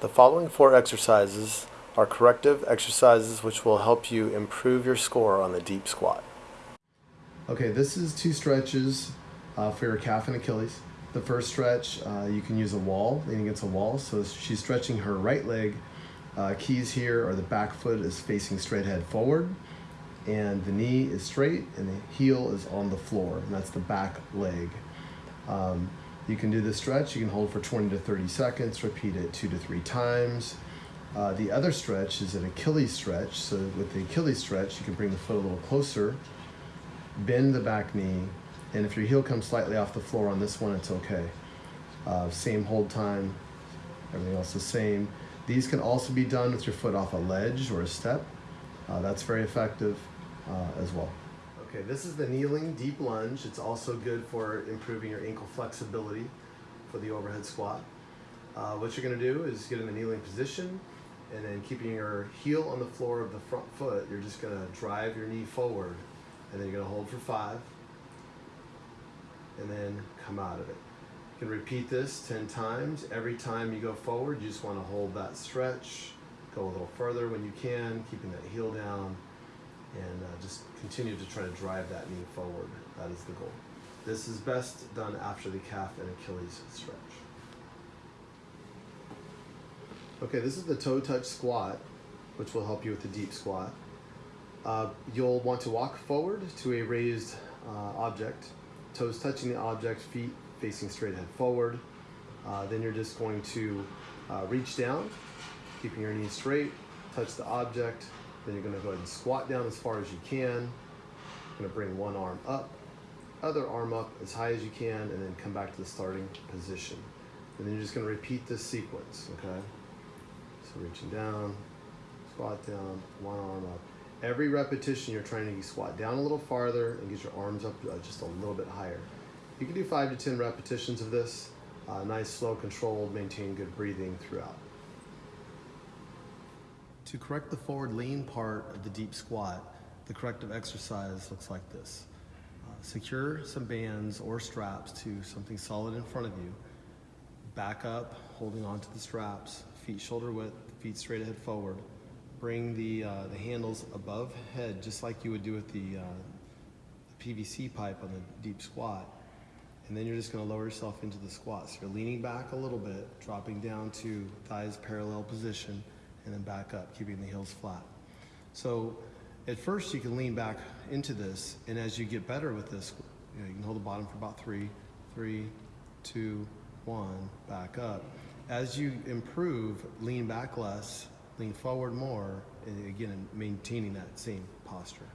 The following four exercises are corrective exercises which will help you improve your score on the deep squat. Okay, this is two stretches uh, for your calf and Achilles. The first stretch, uh, you can use a wall, leaning against a wall. So she's stretching her right leg. Uh, keys here are the back foot is facing straight head forward, and the knee is straight, and the heel is on the floor, and that's the back leg. Um, you can do this stretch, you can hold for 20 to 30 seconds, repeat it two to three times. Uh, the other stretch is an Achilles stretch. So with the Achilles stretch, you can bring the foot a little closer, bend the back knee, and if your heel comes slightly off the floor on this one, it's okay. Uh, same hold time, everything else the same. These can also be done with your foot off a ledge or a step. Uh, that's very effective uh, as well. Okay, this is the kneeling deep lunge. It's also good for improving your ankle flexibility for the overhead squat. Uh, what you're gonna do is get in the kneeling position and then keeping your heel on the floor of the front foot, you're just gonna drive your knee forward and then you're gonna hold for five and then come out of it. You can repeat this 10 times. Every time you go forward, you just wanna hold that stretch, go a little further when you can, keeping that heel down, and uh, just continue to try to drive that knee forward. That is the goal. This is best done after the calf and Achilles stretch. Okay, this is the toe touch squat, which will help you with the deep squat. Uh, you'll want to walk forward to a raised uh, object, toes touching the object, feet facing straight ahead forward. Uh, then you're just going to uh, reach down, keeping your knees straight, touch the object, then you're gonna go ahead and squat down as far as you can. Gonna bring one arm up, other arm up as high as you can, and then come back to the starting position. And then you're just gonna repeat this sequence, okay? So reaching down, squat down, one arm up. Every repetition you're trying to squat down a little farther and get your arms up uh, just a little bit higher. You can do five to 10 repetitions of this. Uh, nice, slow, controlled, maintain good breathing throughout. To correct the forward lean part of the deep squat, the corrective exercise looks like this. Uh, secure some bands or straps to something solid in front of you. Back up, holding onto the straps, feet shoulder width, feet straight ahead forward. Bring the, uh, the handles above head, just like you would do with the, uh, the PVC pipe on the deep squat. And then you're just gonna lower yourself into the squat. So you're leaning back a little bit, dropping down to thighs parallel position and then back up, keeping the heels flat. So at first you can lean back into this, and as you get better with this, you, know, you can hold the bottom for about three, three, two, one, back up. As you improve, lean back less, lean forward more, and again, maintaining that same posture.